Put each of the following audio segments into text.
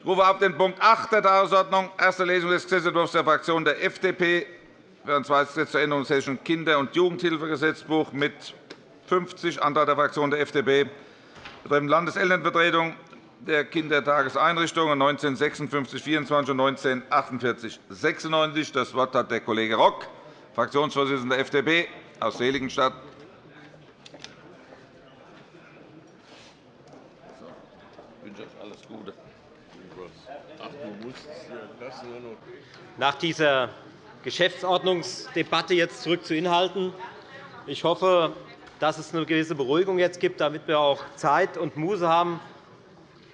Ich rufe auf den Punkt 8 der Tagesordnung, erste Lesung des Gesetzentwurfs der Fraktion der FDP für ein zweites Gesetz zur Änderung des Hessischen Kinder- und Jugendhilfegesetzbuch mit 50, Antrag der Fraktion der FDP betreffend Landeselternvertretung der Kindertageseinrichtungen 1956-24 und 1948-96. Das Wort hat der Kollege Rock, Fraktionsvorsitzender der FDP aus Seligenstadt. Nach dieser Geschäftsordnungsdebatte jetzt zurück zu Inhalten. Ich hoffe, dass es eine gewisse Beruhigung jetzt gibt, damit wir auch Zeit und Muße haben,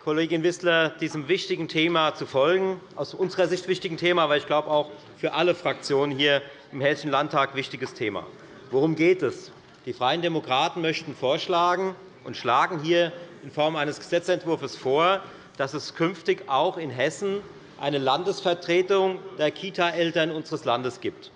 Kollegin Wissler, diesem wichtigen Thema zu folgen. Aus unserer Sicht wichtigen Thema, aber ich glaube auch für alle Fraktionen hier im Hessischen Landtag wichtiges Thema. Worum geht es? Die Freien Demokraten möchten vorschlagen und schlagen hier in Form eines Gesetzentwurfs vor, dass es künftig auch in Hessen eine Landesvertretung der Kita-Eltern unseres Landes gibt.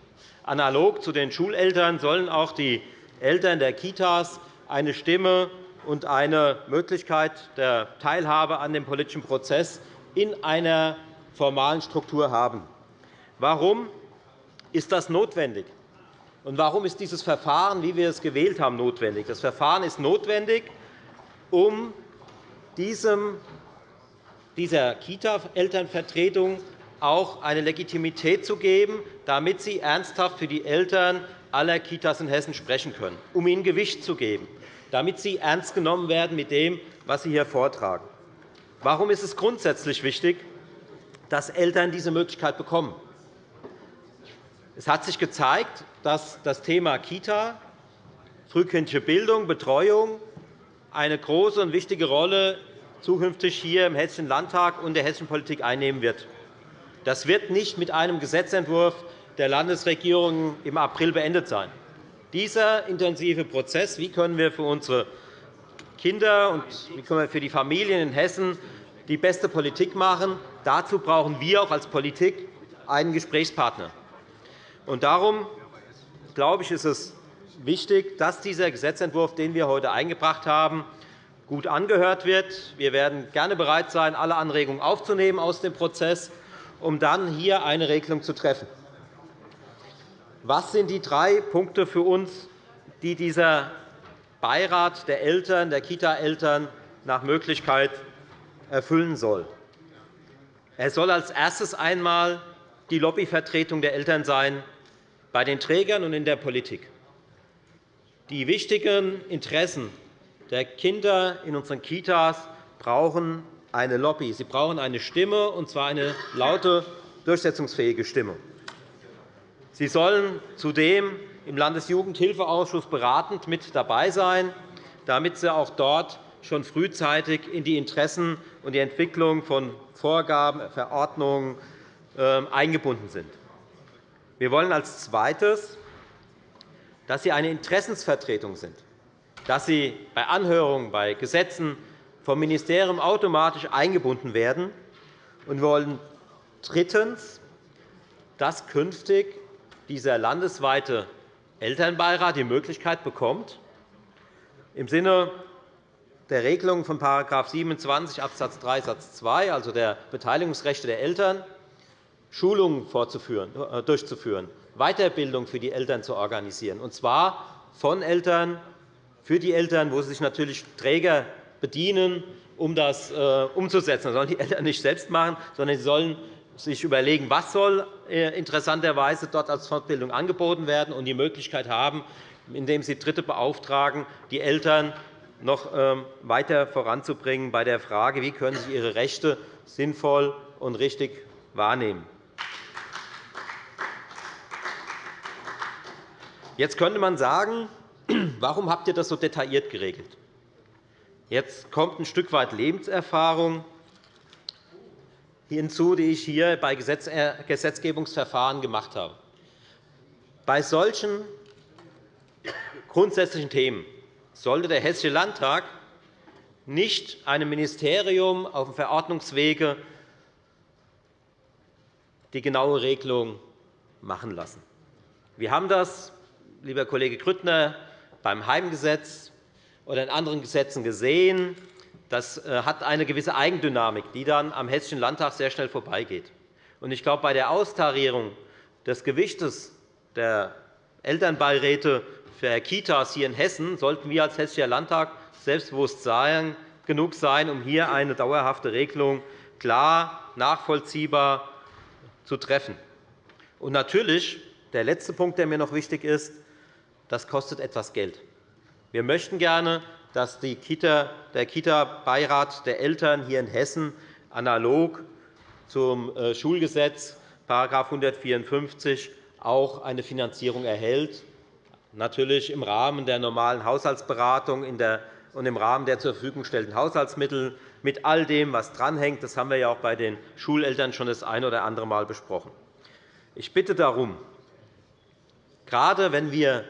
Analog zu den Schuleltern sollen auch die Eltern der Kitas eine Stimme und eine Möglichkeit der Teilhabe an dem politischen Prozess in einer formalen Struktur haben. Warum ist das notwendig? Und warum ist dieses Verfahren, wie wir es gewählt haben, notwendig? Das Verfahren ist notwendig, um diesem dieser Kita-Elternvertretung auch eine Legitimität zu geben, damit sie ernsthaft für die Eltern aller Kitas in Hessen sprechen können, um ihnen Gewicht zu geben, damit sie ernst genommen werden mit dem, was sie hier vortragen. Warum ist es grundsätzlich wichtig, dass Eltern diese Möglichkeit bekommen? Es hat sich gezeigt, dass das Thema Kita, frühkindliche Bildung, Betreuung eine große und wichtige Rolle zukünftig hier im Hessischen Landtag und der hessischen Politik einnehmen wird. Das wird nicht mit einem Gesetzentwurf der Landesregierung im April beendet sein. Dieser intensive Prozess, wie können wir für unsere Kinder und wie können wir für die Familien in Hessen die beste Politik machen, dazu brauchen wir auch als Politik einen Gesprächspartner. Darum glaube ich, ist es wichtig, dass dieser Gesetzentwurf, den wir heute eingebracht haben, gut angehört wird. Wir werden gerne bereit sein, alle Anregungen aufzunehmen aus dem Prozess, um dann hier eine Regelung zu treffen. Was sind die drei Punkte für uns, die dieser Beirat der Eltern, der Kita-Eltern nach Möglichkeit erfüllen soll? Er soll als erstes einmal die Lobbyvertretung der Eltern sein bei den Trägern und in der Politik. Die wichtigen Interessen der Kinder in unseren Kitas brauchen eine Lobby. Sie brauchen eine Stimme, und zwar eine laute, durchsetzungsfähige Stimme. Sie sollen zudem im Landesjugendhilfeausschuss beratend mit dabei sein, damit sie auch dort schon frühzeitig in die Interessen und die Entwicklung von Vorgaben, Verordnungen ähm, eingebunden sind. Wir wollen als Zweites, dass sie eine Interessensvertretung sind dass sie bei Anhörungen, bei Gesetzen vom Ministerium automatisch eingebunden werden. wir wollen drittens, dass künftig dieser landesweite Elternbeirat die Möglichkeit bekommt, im Sinne der Regelung von § 27 Abs. 3 Satz 2, also der Beteiligungsrechte der Eltern, Schulungen äh, durchzuführen, Weiterbildung für die Eltern zu organisieren, und zwar von Eltern für die Eltern, wo sie sich natürlich Träger bedienen, um das äh, umzusetzen. Das sollen die Eltern nicht selbst machen, sondern sie sollen sich überlegen, was soll äh, interessanterweise dort als Fortbildung angeboten werden und die Möglichkeit haben, indem sie Dritte beauftragen, die Eltern noch ähm, weiter voranzubringen bei der Frage, wie können sie ihre Rechte sinnvoll und richtig wahrnehmen. Jetzt könnte man sagen, Warum habt ihr das so detailliert geregelt? Jetzt kommt ein Stück weit Lebenserfahrung hinzu, die ich hier bei äh, Gesetzgebungsverfahren gemacht habe. Bei solchen grundsätzlichen Themen sollte der Hessische Landtag nicht einem Ministerium auf dem Verordnungswege die genaue Regelung machen lassen. Wir haben das, lieber Kollege Grüttner, beim Heimgesetz oder in anderen Gesetzen gesehen, das äh, hat eine gewisse Eigendynamik, die dann am Hessischen Landtag sehr schnell vorbeigeht. Ich glaube, bei der Austarierung des Gewichtes der Elternbeiräte für Kitas hier in Hessen sollten wir als Hessischer Landtag selbstbewusst sein, genug sein, um hier eine dauerhafte Regelung klar, nachvollziehbar zu treffen. Und natürlich, der letzte Punkt, der mir noch wichtig ist, das kostet etwas Geld. Wir möchten gerne, dass der Kita-Beirat der Eltern hier in Hessen analog zum äh, Schulgesetz § 154 auch eine Finanzierung erhält, natürlich im Rahmen der normalen Haushaltsberatung und im Rahmen der zur Verfügung gestellten Haushaltsmittel mit all dem, was dranhängt. Das haben wir ja auch bei den Schuleltern schon das eine oder andere Mal besprochen. Ich bitte darum, gerade wenn wir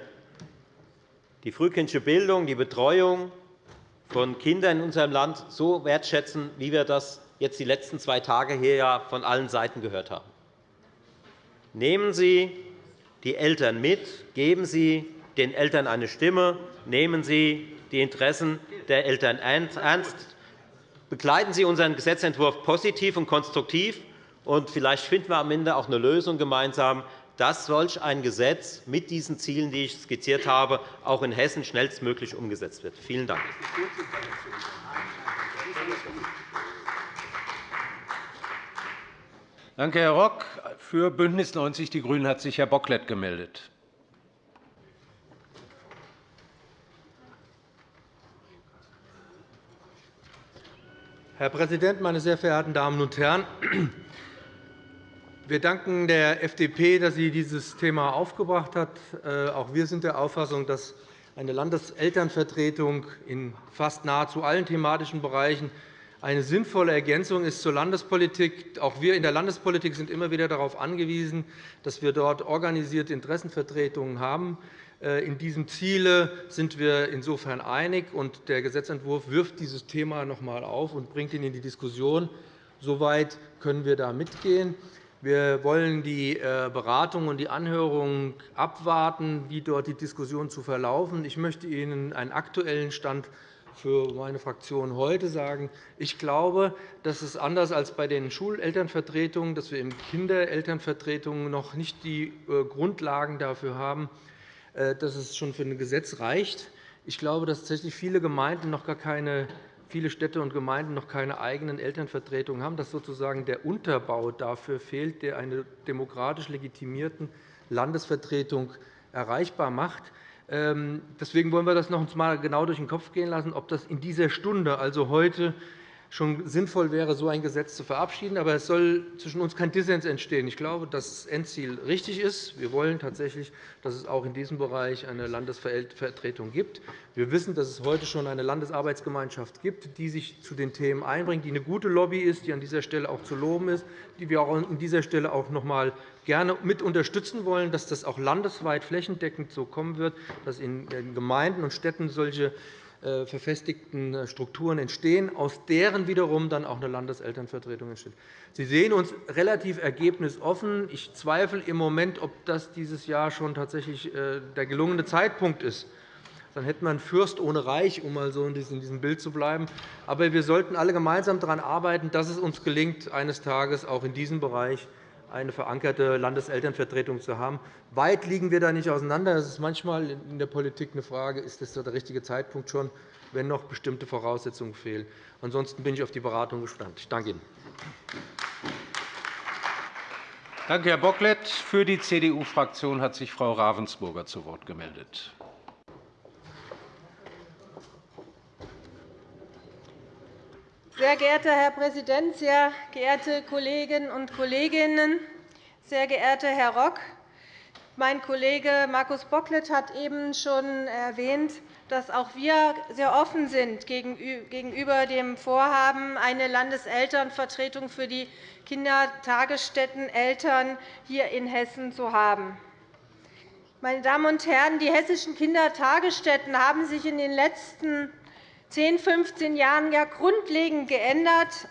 die frühkindliche Bildung, die Betreuung von Kindern in unserem Land so wertschätzen, wie wir das jetzt die letzten zwei Tage hier von allen Seiten gehört haben. Nehmen Sie die Eltern mit, geben Sie den Eltern eine Stimme, nehmen Sie die Interessen der Eltern ernst, begleiten Sie unseren Gesetzentwurf positiv und konstruktiv, und vielleicht finden wir am Ende auch eine Lösung gemeinsam, dass solch ein Gesetz mit diesen Zielen, die ich skizziert habe, auch in Hessen schnellstmöglich umgesetzt wird. Vielen Dank. Danke, Herr Rock. Für BÜNDNIS 90 die GRÜNEN hat sich Herr Bocklet gemeldet. Herr Präsident, meine sehr verehrten Damen und Herren! Wir danken der FDP, dass sie dieses Thema aufgebracht hat. Äh, auch wir sind der Auffassung, dass eine Landeselternvertretung in fast nahezu allen thematischen Bereichen eine sinnvolle Ergänzung ist zur Landespolitik. Auch wir in der Landespolitik sind immer wieder darauf angewiesen, dass wir dort organisierte Interessenvertretungen haben. Äh, in diesem Ziele sind wir insofern einig, und der Gesetzentwurf wirft dieses Thema noch einmal auf und bringt ihn in die Diskussion. Soweit können wir da mitgehen. Wir wollen die äh, Beratung und die Anhörung abwarten, wie dort die Diskussion zu verlaufen. Ich möchte Ihnen einen aktuellen Stand für meine Fraktion heute sagen. Ich glaube, dass es anders als bei den Schulelternvertretungen, dass wir in Kinderelternvertretungen noch nicht die äh, Grundlagen dafür haben, äh, dass es schon für ein Gesetz reicht. Ich glaube, dass tatsächlich viele Gemeinden noch gar keine viele Städte und Gemeinden noch keine eigenen Elternvertretungen haben, dass sozusagen der Unterbau dafür fehlt, der eine demokratisch legitimierten Landesvertretung erreichbar macht. Ähm, deswegen wollen wir das noch einmal genau durch den Kopf gehen lassen, ob das in dieser Stunde, also heute, schon sinnvoll wäre, so ein Gesetz zu verabschieden. Aber es soll zwischen uns kein Dissens entstehen. Ich glaube, dass das Endziel richtig ist. Wir wollen tatsächlich, dass es auch in diesem Bereich eine Landesvertretung gibt. Wir wissen, dass es heute schon eine Landesarbeitsgemeinschaft gibt, die sich zu den Themen einbringt, die eine gute Lobby ist, die an dieser Stelle auch zu loben ist, die wir auch an dieser Stelle auch noch einmal gerne mit unterstützen wollen, dass das auch landesweit flächendeckend so kommen wird, dass in Gemeinden und Städten solche verfestigten äh, Strukturen entstehen, aus deren wiederum dann auch eine Landeselternvertretung entsteht. Sie sehen uns relativ ergebnisoffen. Ich zweifle im Moment, ob das dieses Jahr schon tatsächlich äh, der gelungene Zeitpunkt ist. Dann hätte man Fürst ohne Reich, um mal so in diesem Bild zu bleiben. Aber wir sollten alle gemeinsam daran arbeiten, dass es uns gelingt, eines Tages auch in diesem Bereich eine verankerte Landeselternvertretung zu haben. Weit liegen wir da nicht auseinander. Das ist manchmal in der Politik eine Frage, ist das der richtige Zeitpunkt schon, wenn noch bestimmte Voraussetzungen fehlen. Ansonsten bin ich auf die Beratung gespannt. Ich danke Ihnen. Danke, Herr Bocklet. Für die CDU-Fraktion hat sich Frau Ravensburger zu Wort gemeldet. Sehr geehrter Herr Präsident, sehr geehrte Kolleginnen und Kollegen! Sehr geehrter Herr Rock! Mein Kollege Markus Bocklet hat eben schon erwähnt, dass auch wir sehr offen sind gegenüber dem Vorhaben, eine Landeselternvertretung für die Kindertagesstätteneltern hier in Hessen zu haben. Meine Damen und Herren, die hessischen Kindertagesstätten haben sich in den letzten 10, 15 Jahren ja grundlegend geändert.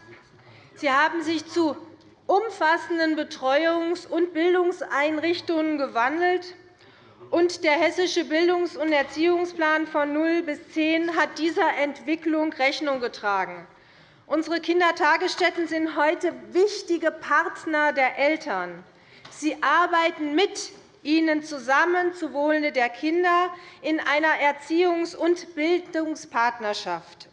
Sie haben sich zu umfassenden Betreuungs- und Bildungseinrichtungen gewandelt. und der Hessische Bildungs- und Erziehungsplan von 0 bis 10 hat dieser Entwicklung Rechnung getragen. Unsere Kindertagesstätten sind heute wichtige Partner der Eltern. Sie arbeiten mit ihnen zusammen zu Wohle der Kinder in einer Erziehungs- und Bildungspartnerschaft.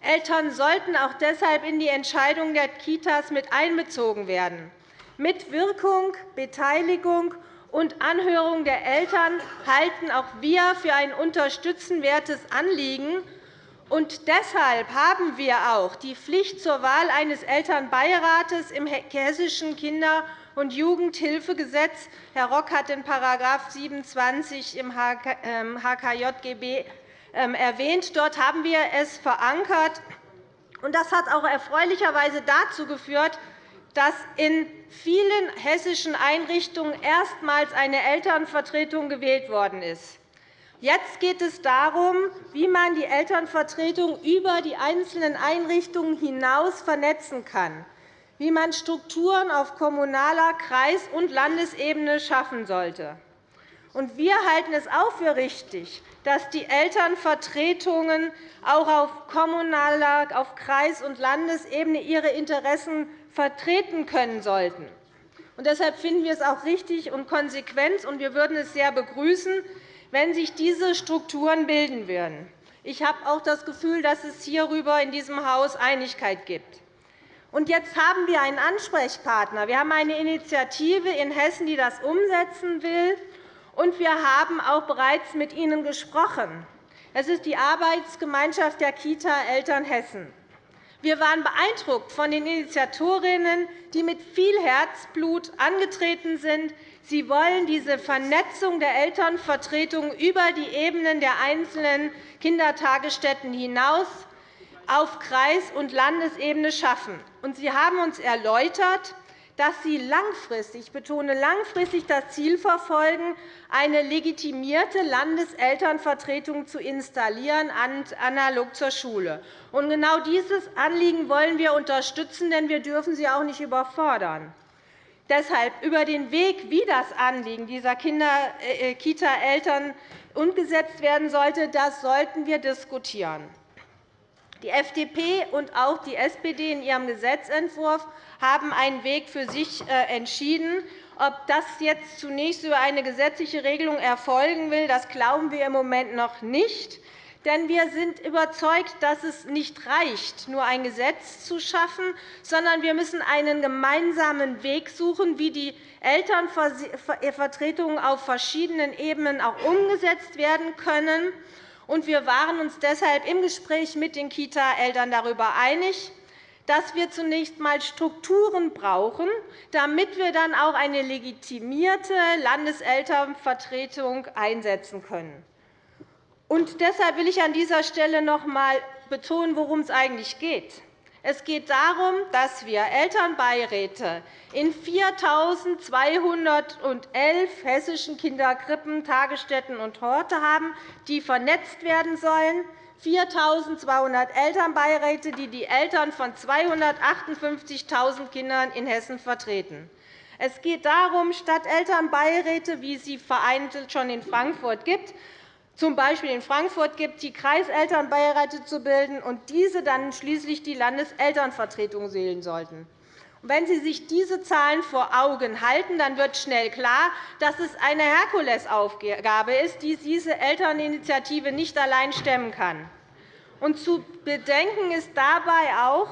Eltern sollten auch deshalb in die Entscheidung der Kitas mit einbezogen werden. Mit Wirkung, Beteiligung und Anhörung der Eltern halten auch wir für ein unterstützenwertes Anliegen. Und deshalb haben wir auch die Pflicht zur Wahl eines Elternbeirates im Hessischen Kinder- und Jugendhilfegesetz. Herr Rock hat den § 27 im HKJGB ähm, erwähnt. Dort haben wir es verankert. Das hat auch erfreulicherweise dazu geführt, dass in vielen hessischen Einrichtungen erstmals eine Elternvertretung gewählt worden ist. Jetzt geht es darum, wie man die Elternvertretung über die einzelnen Einrichtungen hinaus vernetzen kann, wie man Strukturen auf kommunaler, Kreis- und Landesebene schaffen sollte. Wir halten es auch für richtig, dass die Elternvertretungen auch auf kommunaler, auf Kreis- und Landesebene ihre Interessen vertreten können sollten. deshalb finden wir es auch richtig und konsequent, und wir würden es sehr begrüßen, wenn sich diese Strukturen bilden würden. Ich habe auch das Gefühl, dass es hierüber in diesem Haus Einigkeit gibt. Und jetzt haben wir einen Ansprechpartner. Wir haben eine Initiative in Hessen, die das umsetzen will. Und wir haben auch bereits mit Ihnen gesprochen. Es ist die Arbeitsgemeinschaft der Kita-Eltern Hessen. Wir waren beeindruckt von den Initiatorinnen, die mit viel Herzblut angetreten sind. Sie wollen diese Vernetzung der Elternvertretungen über die Ebenen der einzelnen Kindertagesstätten hinaus auf Kreis- und Landesebene schaffen. Sie haben uns erläutert, dass Sie langfristig, ich betone langfristig, das Ziel verfolgen, eine legitimierte Landeselternvertretung zu installieren, analog zur Schule. Genau dieses Anliegen wollen wir unterstützen, denn wir dürfen Sie auch nicht überfordern. Deshalb über den Weg, wie das Anliegen dieser äh, Kita-Eltern umgesetzt werden sollte, das sollten wir diskutieren. Die FDP und auch die SPD in ihrem Gesetzentwurf haben einen Weg für sich äh, entschieden. Ob das jetzt zunächst über eine gesetzliche Regelung erfolgen will, das glauben wir im Moment noch nicht. Denn wir sind überzeugt, dass es nicht reicht, nur ein Gesetz zu schaffen, sondern wir müssen einen gemeinsamen Weg suchen, wie die Elternvertretungen auf verschiedenen Ebenen auch umgesetzt werden können. Wir waren uns deshalb im Gespräch mit den Kita-Eltern darüber einig, dass wir zunächst einmal Strukturen brauchen, damit wir dann auch eine legitimierte Landeselternvertretung einsetzen können. Und deshalb will ich an dieser Stelle noch einmal betonen, worum es eigentlich geht. Es geht darum, dass wir Elternbeiräte in 4.211 hessischen Kinderkrippen, Tagesstätten und Horte haben, die vernetzt werden sollen. 4.200 Elternbeiräte, die die Eltern von 258.000 Kindern in Hessen vertreten. Es geht darum, statt Elternbeiräte, wie sie vereinzelt schon in Frankfurt gibt, z. B. in Frankfurt gibt, die Kreiselternbeiräte zu bilden und diese dann schließlich die Landeselternvertretung wählen sollten. Wenn Sie sich diese Zahlen vor Augen halten, dann wird schnell klar, dass es eine Herkulesaufgabe ist, die diese Elterninitiative nicht allein stemmen kann. Und zu bedenken ist dabei auch,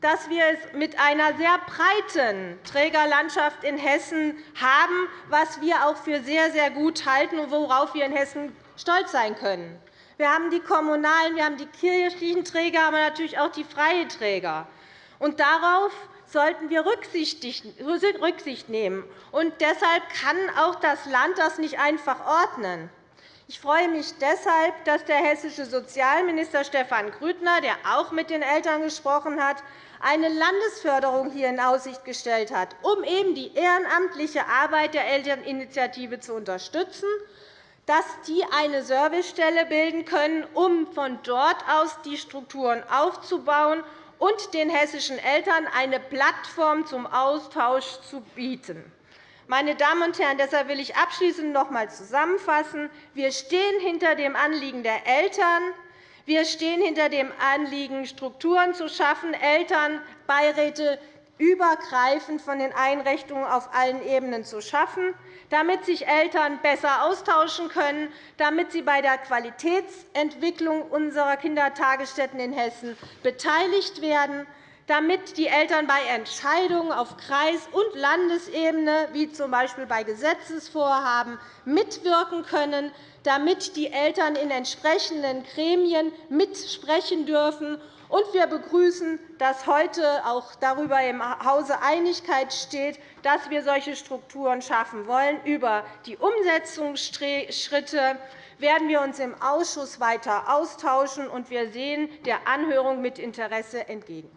dass wir es mit einer sehr breiten Trägerlandschaft in Hessen haben, was wir auch für sehr, sehr gut halten und worauf wir in Hessen stolz sein können. Wir haben die kommunalen, wir haben die kirchlichen Träger, aber natürlich auch die freien Träger. Und darauf sollten wir Rücksicht nehmen. Und deshalb kann auch das Land das nicht einfach ordnen. Ich freue mich deshalb, dass der hessische Sozialminister Stefan Grüttner, der auch mit den Eltern gesprochen hat, eine Landesförderung hier in Aussicht gestellt hat, um eben die ehrenamtliche Arbeit der Elterninitiative zu unterstützen dass die eine Servicestelle bilden können, um von dort aus die Strukturen aufzubauen und den hessischen Eltern eine Plattform zum Austausch zu bieten. Meine Damen und Herren, deshalb will ich abschließend noch einmal zusammenfassen. Wir stehen hinter dem Anliegen der Eltern. Wir stehen hinter dem Anliegen, Strukturen zu schaffen, Elternbeiräte übergreifend von den Einrichtungen auf allen Ebenen zu schaffen, damit sich Eltern besser austauschen können, damit sie bei der Qualitätsentwicklung unserer Kindertagesstätten in Hessen beteiligt werden, damit die Eltern bei Entscheidungen auf Kreis- und Landesebene, wie z. B. bei Gesetzesvorhaben, mitwirken können, damit die Eltern in entsprechenden Gremien mitsprechen dürfen und wir begrüßen, dass heute auch darüber im Hause Einigkeit steht, dass wir solche Strukturen schaffen wollen. Über die Umsetzungsschritte werden wir uns im Ausschuss weiter austauschen, und wir sehen der Anhörung mit Interesse entgegen.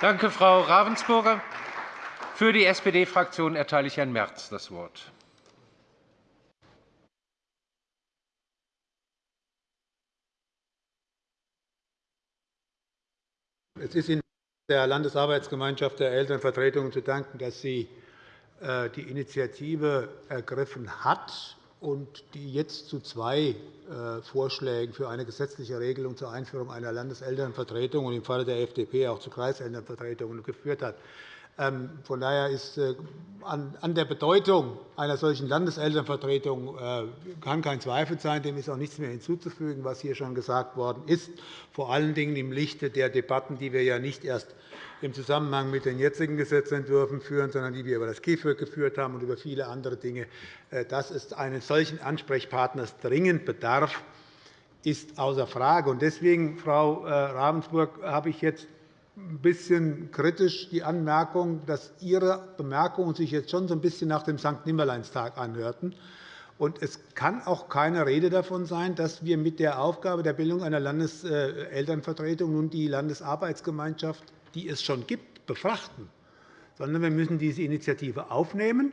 Danke, Frau Ravensburger. Für die SPD-Fraktion erteile ich Herrn Merz das Wort. Es ist in der Landesarbeitsgemeinschaft der Elternvertretungen zu danken, dass sie äh, die Initiative ergriffen hat und die jetzt zu zwei äh, Vorschlägen für eine gesetzliche Regelung zur Einführung einer Landeselternvertretung und im Falle der FDP auch zu Kreiselternvertretungen geführt hat. Ähm, von daher ist äh, an der Bedeutung einer solchen Landeselternvertretung äh, kann kein Zweifel sein. Dem ist auch nichts mehr hinzuzufügen, was hier schon gesagt worden ist, vor allen Dingen im Lichte der Debatten, die wir ja nicht erst im Zusammenhang mit den jetzigen Gesetzentwürfen führen, sondern die wir über das KIföG geführt haben und über viele andere Dinge. Äh, dass es eines solchen Ansprechpartners dringend bedarf, ist außer Frage. Deswegen, Frau Ravensburg, habe ich jetzt ein bisschen kritisch die Anmerkung, dass Ihre Bemerkungen sich jetzt schon so ein bisschen nach dem St. Nimmerleinstag anhörten. Und es kann auch keine Rede davon sein, dass wir mit der Aufgabe der Bildung einer Landeselternvertretung nun die Landesarbeitsgemeinschaft, die es schon gibt, befrachten, sondern wir müssen diese Initiative aufnehmen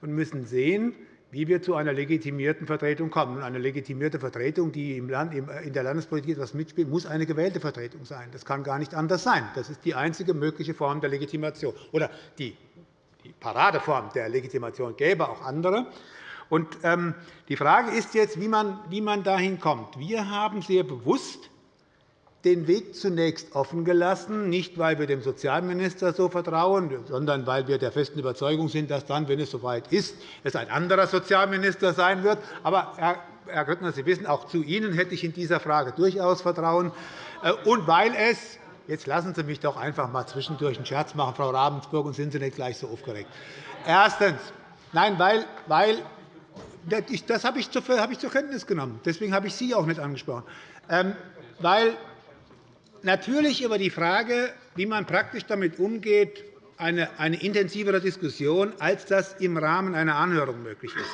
und müssen sehen, wie wir zu einer legitimierten Vertretung kommen. Eine legitimierte Vertretung, die in der Landespolitik etwas mitspielt, muss eine gewählte Vertretung sein. Das kann gar nicht anders sein. Das ist die einzige mögliche Form der Legitimation. Oder die Paradeform der Legitimation gäbe auch andere. Ähm, die Frage ist jetzt, wie man dahin kommt. Wir haben sehr bewusst den Weg zunächst offen gelassen, nicht weil wir dem Sozialminister so vertrauen, sondern weil wir der festen Überzeugung sind, dass dann, wenn es soweit ist, es ein anderer Sozialminister sein wird. Aber, Herr Grüttner, Sie wissen, auch zu Ihnen hätte ich in dieser Frage durchaus Vertrauen. Äh, und weil es Jetzt lassen Sie mich doch einfach einmal zwischendurch einen Scherz machen, Frau Ravensburg, und sind Sie nicht gleich so aufgeregt. Erstens. Nein, weil, weil das habe ich zur Kenntnis genommen. Deswegen habe ich Sie auch nicht angesprochen. Ähm, weil natürlich über die Frage, wie man praktisch damit umgeht, eine, intensivere Diskussion, als das im Rahmen einer Anhörung möglich ist,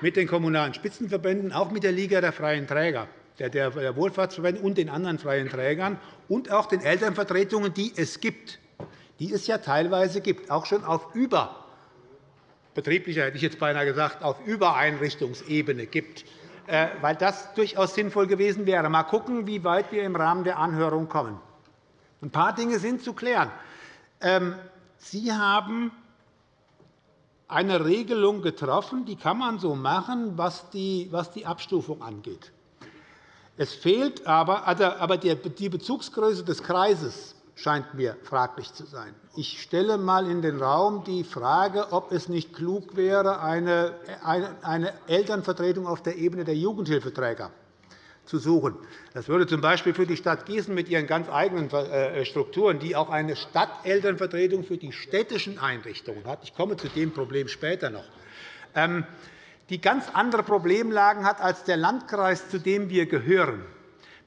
mit den Kommunalen Spitzenverbänden, auch mit der Liga der freien Träger, der Wohlfahrtsverbände und den anderen freien Trägern und auch den Elternvertretungen, die es gibt, die es ja teilweise gibt, auch schon auf überbetrieblicher, hätte ich jetzt beinahe gesagt, auf Übereinrichtungsebene gibt. Äh, weil das durchaus sinnvoll gewesen wäre. Mal schauen, wie weit wir im Rahmen der Anhörung kommen. Ein paar Dinge sind zu klären. Ähm, Sie haben eine Regelung getroffen, die kann man so machen, was die Abstufung angeht. Es fehlt aber, also, aber die Bezugsgröße des Kreises scheint mir fraglich zu sein. Ich stelle einmal in den Raum die Frage, ob es nicht klug wäre, eine Elternvertretung auf der Ebene der Jugendhilfeträger zu suchen. Das würde z.B. für die Stadt Gießen mit ihren ganz eigenen äh, Strukturen, die auch eine Stadtelternvertretung für die städtischen Einrichtungen hat, ich komme zu dem Problem später noch, ähm, die ganz andere Problemlagen hat als der Landkreis, zu dem wir gehören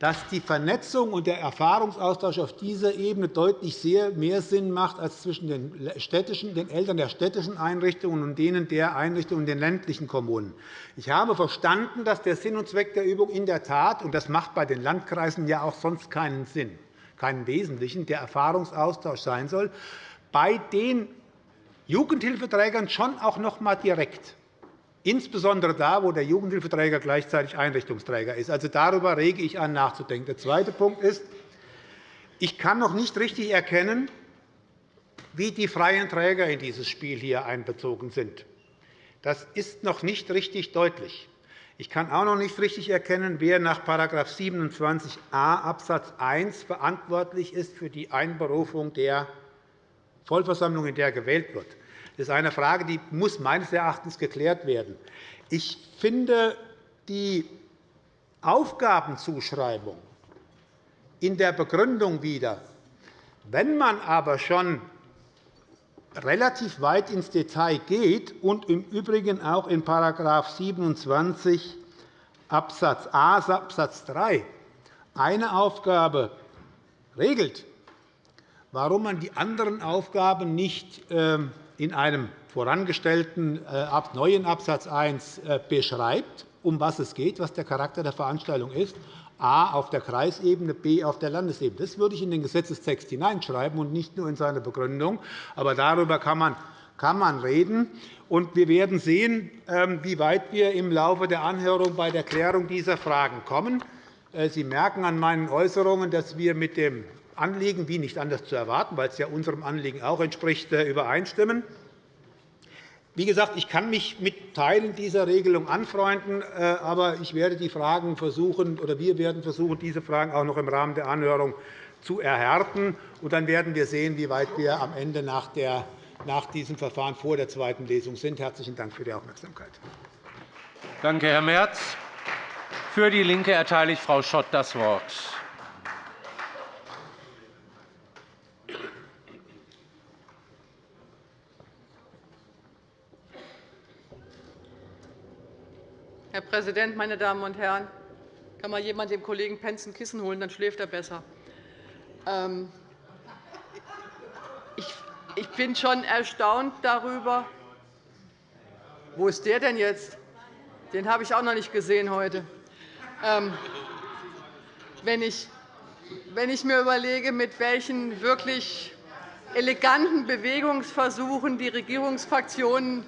dass die Vernetzung und der Erfahrungsaustausch auf dieser Ebene deutlich sehr mehr Sinn macht als zwischen den, städtischen, den Eltern der städtischen Einrichtungen und denen der Einrichtungen in den ländlichen Kommunen. Ich habe verstanden, dass der Sinn und Zweck der Übung in der Tat, und das macht bei den Landkreisen ja auch sonst keinen Sinn, keinen wesentlichen, der Erfahrungsaustausch sein soll, bei den Jugendhilfeträgern schon auch noch einmal direkt insbesondere da, wo der Jugendhilfeträger gleichzeitig Einrichtungsträger ist. Also darüber rege ich an, nachzudenken. Der zweite Punkt ist, ich kann noch nicht richtig erkennen, wie die freien Träger in dieses Spiel hier einbezogen sind. Das ist noch nicht richtig deutlich. Ich kann auch noch nicht richtig erkennen, wer nach § 27a Abs. 1 verantwortlich ist für die Einberufung der Vollversammlung, in der gewählt wird. Das ist eine Frage, die muss meines Erachtens geklärt werden. Ich finde die Aufgabenzuschreibung in der Begründung wieder. Wenn man aber schon relativ weit ins Detail geht und im Übrigen auch in § 27 Abs. a Abs. 3 eine Aufgabe regelt, warum man die anderen Aufgaben nicht ähm, in einem vorangestellten äh, neuen Abs. 1 äh, beschreibt, um was es geht, was der Charakter der Veranstaltung ist, a auf der Kreisebene, b auf der Landesebene. Das würde ich in den Gesetzestext hineinschreiben und nicht nur in seine Begründung. Aber darüber kann man, kann man reden. Und wir werden sehen, ähm, wie weit wir im Laufe der Anhörung bei der Klärung dieser Fragen kommen. Äh, Sie merken an meinen Äußerungen, dass wir mit dem Anliegen, wie nicht anders zu erwarten, weil es ja unserem Anliegen auch entspricht, äh, übereinstimmen. Wie gesagt, ich kann mich mit Teilen dieser Regelung anfreunden, äh, aber ich werde die Fragen versuchen, oder wir werden versuchen, diese Fragen auch noch im Rahmen der Anhörung zu erhärten. Und dann werden wir sehen, wie weit wir am Ende nach, der, nach diesem Verfahren vor der zweiten Lesung sind. Herzlichen Dank für die Aufmerksamkeit. Danke, Herr Merz. Für DIE LINKE erteile ich Frau Schott das Wort. Herr Präsident, meine Damen und Herren! Kann mal jemand dem Kollegen Pentz ein Kissen holen, dann schläft er besser. Ähm, ich bin schon erstaunt darüber. Wo ist der denn jetzt? Den habe ich auch noch nicht gesehen heute. Ähm, wenn ich mir überlege, mit welchen wirklich eleganten Bewegungsversuchen die Regierungsfraktionen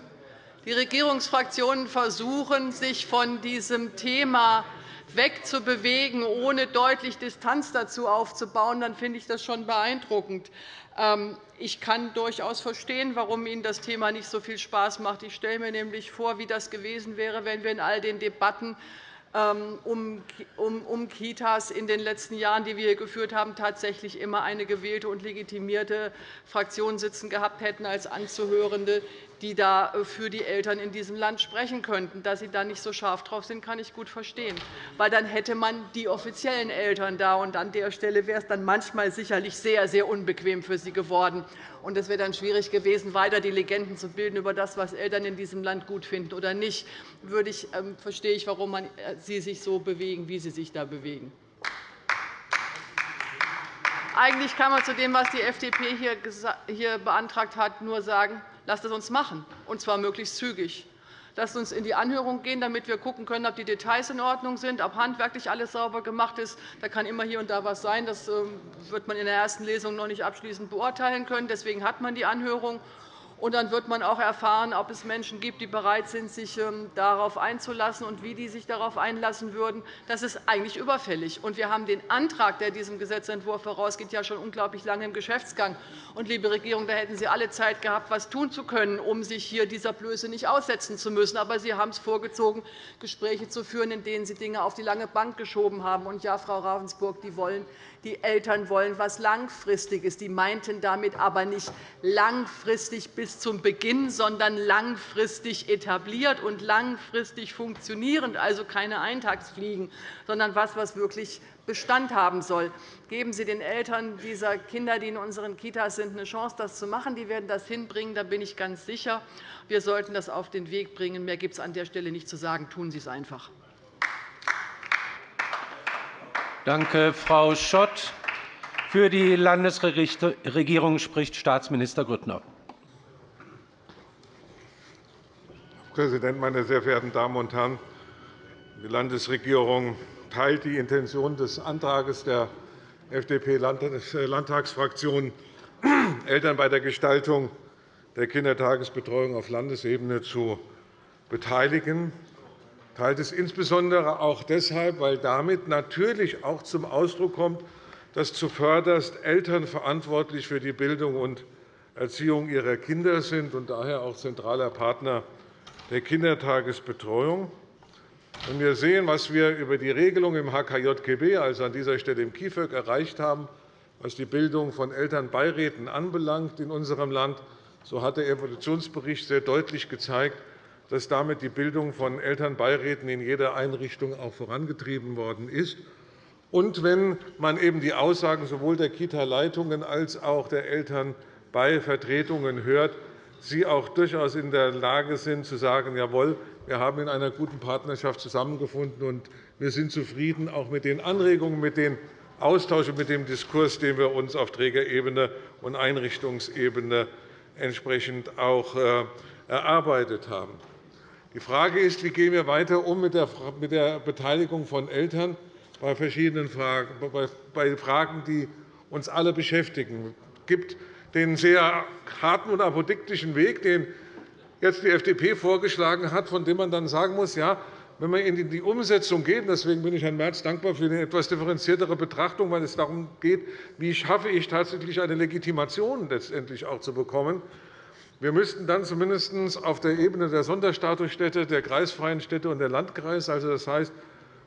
die Regierungsfraktionen versuchen, sich von diesem Thema wegzubewegen, ohne deutlich Distanz dazu aufzubauen, dann finde ich das schon beeindruckend. Ähm, ich kann durchaus verstehen, warum Ihnen das Thema nicht so viel Spaß macht. Ich stelle mir nämlich vor, wie das gewesen wäre, wenn wir in all den Debatten ähm, um Kitas in den letzten Jahren, die wir hier geführt haben, tatsächlich immer eine gewählte und legitimierte Fraktion sitzen gehabt hätten als Anzuhörende, die da äh, für die Eltern in diesem Land sprechen könnten. Dass Sie da nicht so scharf drauf sind, kann ich gut verstehen. Weil dann hätte man die offiziellen Eltern da, und an der Stelle wäre es dann manchmal sicherlich sehr, sehr unbequem für Sie geworden. Und es wäre dann schwierig gewesen, weiter die Legenden zu bilden über das, was Eltern in diesem Land gut finden oder nicht. Würde ich, ähm, verstehe ich, warum man, äh, Sie sich so bewegen, wie Sie sich da bewegen. Eigentlich kann man zu dem, was die FDP hier beantragt hat, nur sagen, lasst es uns machen, und zwar möglichst zügig. Lasst uns in die Anhörung gehen, damit wir schauen können, ob die Details in Ordnung sind, ob handwerklich alles sauber gemacht ist. Da kann immer hier und da etwas sein. Das ähm, wird man in der ersten Lesung noch nicht abschließend beurteilen können. Deswegen hat man die Anhörung. Und dann wird man auch erfahren, ob es Menschen gibt, die bereit sind, sich ähm, darauf einzulassen und wie die sich darauf einlassen würden. Das ist eigentlich überfällig. Und wir haben den Antrag, der diesem Gesetzentwurf vorausgeht, ja schon unglaublich lange im Geschäftsgang. Und, liebe Regierung, da hätten Sie alle Zeit gehabt, etwas tun zu können, um sich hier dieser Blöße nicht aussetzen zu müssen. Aber Sie haben es vorgezogen, Gespräche zu führen, in denen Sie Dinge auf die lange Bank geschoben haben. Und ja, Frau Ravensburg, die wollen die Eltern wollen etwas Langfristiges. Die meinten damit aber nicht langfristig bis zum Beginn, sondern langfristig etabliert und langfristig funktionierend, also keine Eintagsfliegen, sondern etwas, was wirklich Bestand haben soll. Geben Sie den Eltern dieser Kinder, die in unseren Kitas sind, eine Chance, das zu machen. Die werden das hinbringen, da bin ich ganz sicher. Wir sollten das auf den Weg bringen. Mehr gibt es an der Stelle nicht zu sagen. Tun Sie es einfach. Danke, Frau Schott. Für die Landesregierung spricht Staatsminister Grüttner. Herr Präsident, meine sehr verehrten Damen und Herren! Die Landesregierung teilt die Intention des Antrags der FDP-Landtagsfraktion, Eltern bei der Gestaltung der Kindertagesbetreuung auf Landesebene zu beteiligen teilt es insbesondere auch deshalb, weil damit natürlich auch zum Ausdruck kommt, dass zuvörderst Eltern verantwortlich für die Bildung und Erziehung ihrer Kinder sind und daher auch zentraler Partner der Kindertagesbetreuung. Wenn wir sehen, was wir über die Regelung im HKJGB, also an dieser Stelle im KIföG, erreicht haben, was die Bildung von Elternbeiräten anbelangt in unserem Land, so hat der Evolutionsbericht sehr deutlich gezeigt, dass damit die Bildung von Elternbeiräten in jeder Einrichtung auch vorangetrieben worden ist. Und wenn man eben die Aussagen sowohl der Kita-Leitungen als auch der Elternbeivertretungen hört, sie auch durchaus in der Lage sind, zu sagen, jawohl, wir haben in einer guten Partnerschaft zusammengefunden, und wir sind zufrieden auch mit den Anregungen, mit dem Austausch und mit dem Diskurs, den wir uns auf Trägerebene und Einrichtungsebene entsprechend auch äh, erarbeitet haben. Die Frage ist, wie gehen wir weiter um mit der Beteiligung von Eltern bei verschiedenen Fragen, bei Fragen, die uns alle beschäftigen. Es gibt den sehr harten und apodiktischen Weg, den jetzt die FDP vorgeschlagen hat, von dem man dann sagen muss, ja, wenn man in die Umsetzung geht, deswegen bin ich Herrn Merz dankbar für eine etwas differenziertere Betrachtung, weil es darum geht, wie schaffe ich tatsächlich eine Legitimation letztendlich auch zu bekommen. Wir müssten dann zumindest auf der Ebene der Sonderstatusstädte, der kreisfreien Städte und der Landkreise, also das heißt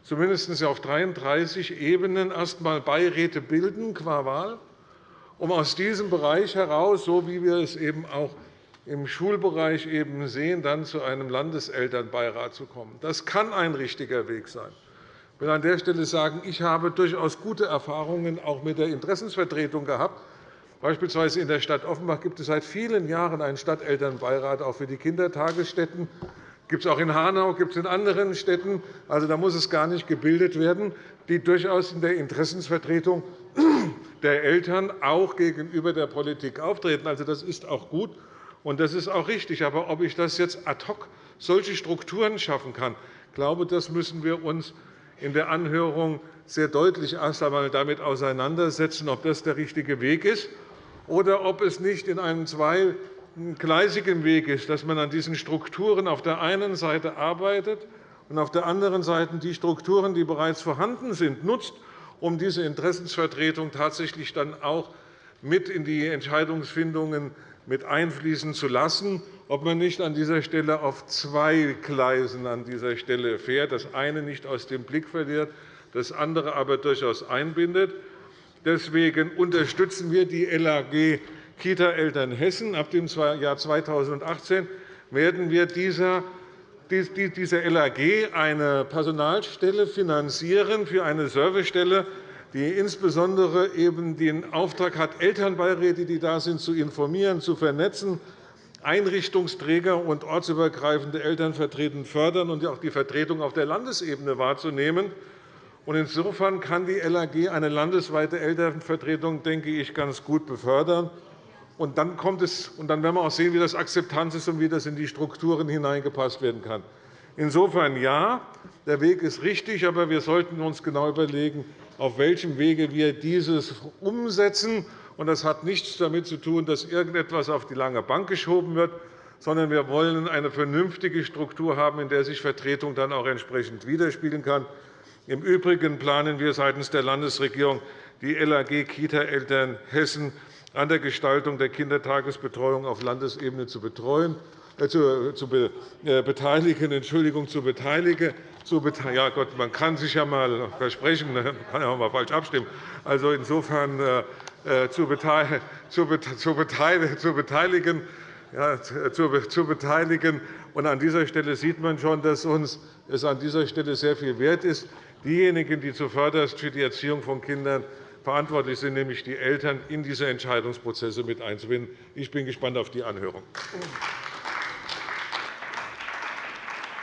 zumindest auf 33 Ebenen erst einmal Beiräte bilden qua Wahl, um aus diesem Bereich heraus, so wie wir es eben auch im Schulbereich eben sehen, dann zu einem Landeselternbeirat zu kommen. Das kann ein richtiger Weg sein. Ich will an der Stelle sagen, ich habe durchaus gute Erfahrungen auch mit der Interessensvertretung gehabt. Beispielsweise in der Stadt Offenbach gibt es seit vielen Jahren einen Stadtelternbeirat auch für die Kindertagesstätten. Gibt es auch in Hanau, gibt es in anderen Städten. Also, da muss es gar nicht gebildet werden, die durchaus in der Interessensvertretung der Eltern auch gegenüber der Politik auftreten. Also, das ist auch gut. Und das ist auch richtig. Aber ob ich das jetzt ad hoc solche Strukturen schaffen kann, glaube, das müssen wir uns in der Anhörung sehr deutlich erst einmal damit auseinandersetzen, ob das der richtige Weg ist oder ob es nicht in einem zweigleisigen Weg ist, dass man an diesen Strukturen auf der einen Seite arbeitet und auf der anderen Seite die Strukturen, die bereits vorhanden sind, nutzt, um diese Interessensvertretung tatsächlich dann auch mit in die Entscheidungsfindungen mit einfließen zu lassen, ob man nicht an dieser Stelle auf zwei Gleisen an dieser Stelle fährt, das eine nicht aus dem Blick verliert, das andere aber durchaus einbindet. Deswegen unterstützen wir die LAG Kita-Eltern Hessen. Ab dem Jahr 2018 werden wir dieser dieser LAG eine Personalstelle finanzieren für eine Servicestelle die insbesondere eben den Auftrag hat, Elternbeiräte, die da sind, zu informieren, zu vernetzen, Einrichtungsträger und ortsübergreifende Elternvertretungen fördern und auch die Vertretung auf der Landesebene wahrzunehmen. Insofern kann die LAG eine landesweite Elternvertretung, denke ich, ganz gut befördern. Und dann, kommt es, und dann werden wir auch sehen, wie das Akzeptanz ist und wie das in die Strukturen hineingepasst werden kann. Insofern ja, der Weg ist richtig, aber wir sollten uns genau überlegen, auf welchem Wege wir dieses umsetzen. Das hat nichts damit zu tun, dass irgendetwas auf die lange Bank geschoben wird, sondern wir wollen eine vernünftige Struktur haben, in der sich Vertretung dann auch entsprechend widerspiegeln kann. Im Übrigen planen wir seitens der Landesregierung, die LAG Kita-Eltern Hessen an der Gestaltung der Kindertagesbetreuung auf Landesebene zu betreuen. Äh, zu, zu äh, beteiligen, Entschuldigung, zu beteiligen. Zu ja, Gott, man kann sich ja einmal versprechen, man kann ja auch mal falsch abstimmen. Also insofern äh, zu, beteiligen, zu, beteiligen, ja, zu, beteiligen. Und an dieser Stelle sieht man schon, dass uns es an dieser Stelle sehr viel wert ist, diejenigen, die zuvörderst für die Erziehung von Kindern verantwortlich sind, nämlich die Eltern, in diese Entscheidungsprozesse mit einzubinden. Ich bin gespannt auf die Anhörung.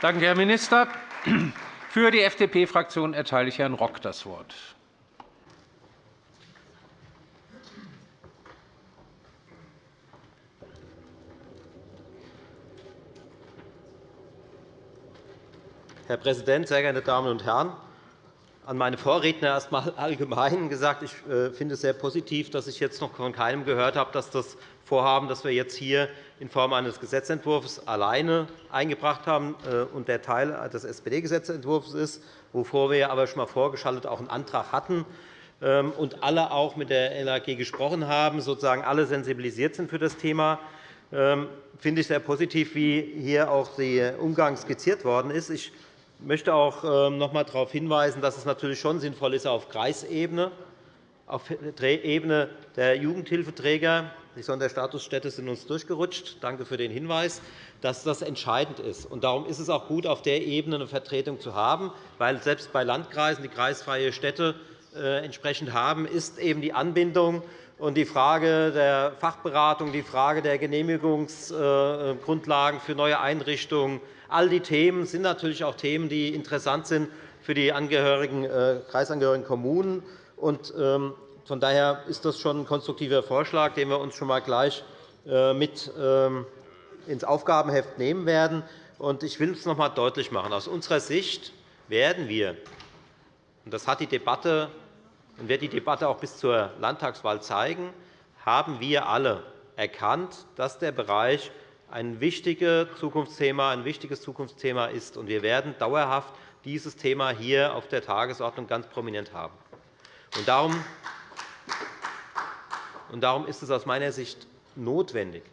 Danke, Herr Minister. Für die FDP-Fraktion erteile ich Herrn Rock das Wort. Herr Präsident, sehr geehrte Damen und Herren! An meine Vorredner erst einmal allgemein gesagt, ich äh, finde es sehr positiv, dass ich jetzt noch von keinem gehört habe, dass das Vorhaben, das wir jetzt hier in Form eines Gesetzentwurfs alleine eingebracht haben äh, und der Teil des SPD-Gesetzentwurfs ist, wovor wir aber schon einmal vorgeschaltet auch einen Antrag hatten, ähm, und alle auch mit der LAG gesprochen haben, sozusagen alle sensibilisiert sind für das Thema, ähm, finde ich sehr positiv, wie hier auch der Umgang skizziert worden ist. Ich möchte auch ähm, noch einmal darauf hinweisen, dass es natürlich schon sinnvoll ist, auf Kreisebene, auf Ebene der Jugendhilfeträger, die Sonderstatusstädte sind uns durchgerutscht, danke für den Hinweis, dass das entscheidend ist. Darum ist es auch gut, auf der Ebene eine Vertretung zu haben, weil selbst bei Landkreisen, die kreisfreie Städte äh, entsprechend haben, ist eben die Anbindung und die Frage der Fachberatung, die Frage der Genehmigungsgrundlagen für neue Einrichtungen, all die Themen sind natürlich auch Themen, die interessant sind für die Angehörigen, äh, kreisangehörigen Kommunen. Ähm, von daher ist das schon ein konstruktiver Vorschlag, den wir uns schon einmal gleich äh, mit ähm, ins Aufgabenheft nehmen werden. Ich will es noch einmal deutlich machen. Aus unserer Sicht werden wir, und das hat die Debatte und wird die Debatte auch bis zur Landtagswahl zeigen, haben wir alle erkannt, dass der Bereich ein wichtiges Zukunftsthema, ist. Wir werden dauerhaft dieses Thema hier auf der Tagesordnung ganz prominent haben. Darum ist es aus meiner Sicht notwendig,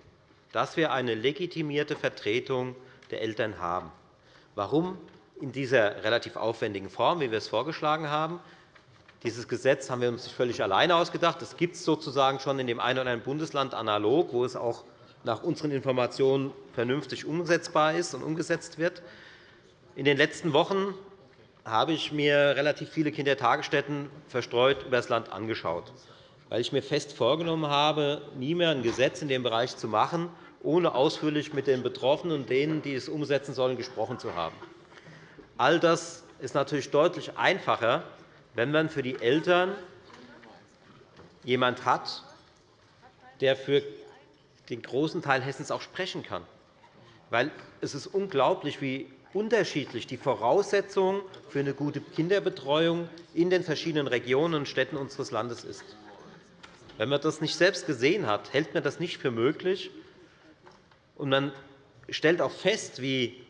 dass wir eine legitimierte Vertretung der Eltern haben. Warum in dieser relativ aufwendigen Form, wie wir es vorgeschlagen haben? Dieses Gesetz haben wir uns nicht völlig alleine ausgedacht. Das gibt es sozusagen schon in dem einen oder anderen Bundesland analog, wo es auch nach unseren Informationen vernünftig umsetzbar ist und umgesetzt wird. In den letzten Wochen habe ich mir relativ viele Kindertagesstätten verstreut über das Land angeschaut, weil ich mir fest vorgenommen habe, nie mehr ein Gesetz in dem Bereich zu machen, ohne ausführlich mit den Betroffenen und denen, die es umsetzen sollen, gesprochen zu haben. All das ist natürlich deutlich einfacher, wenn man für die Eltern jemand hat, der für den großen Teil Hessens auch sprechen kann. Weil es ist unglaublich, wie unterschiedlich die Voraussetzungen für eine gute Kinderbetreuung in den verschiedenen Regionen und Städten unseres Landes ist. Wenn man das nicht selbst gesehen hat, hält man das nicht für möglich. Und man stellt auch fest, wie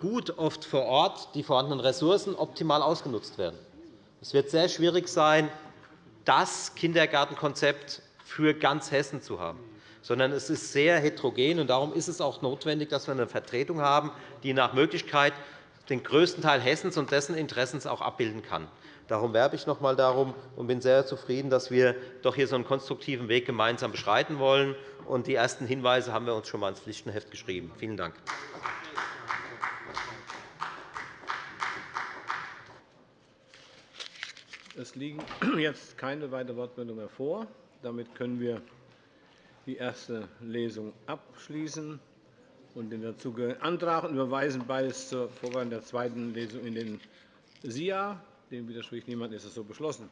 gut oft vor Ort die vorhandenen Ressourcen optimal ausgenutzt werden. Es wird sehr schwierig sein, das Kindergartenkonzept für ganz Hessen zu haben, sondern es ist sehr heterogen. Darum ist es auch notwendig, dass wir eine Vertretung haben, die nach Möglichkeit den größten Teil Hessens und dessen Interessen auch abbilden kann. Darum werbe ich noch einmal darum und bin sehr zufrieden, dass wir doch hier so einen konstruktiven Weg gemeinsam beschreiten wollen. Die ersten Hinweise haben wir uns schon einmal ins Pflichtenheft geschrieben. Vielen Dank. Es liegen jetzt keine weiteren Wortmeldungen mehr vor. Damit können wir die erste Lesung abschließen und den dazugehörigen Antrag und überweisen beides zur Vorbereitung der zweiten Lesung in den SIA. Dem widerspricht niemand. Ist es so beschlossen?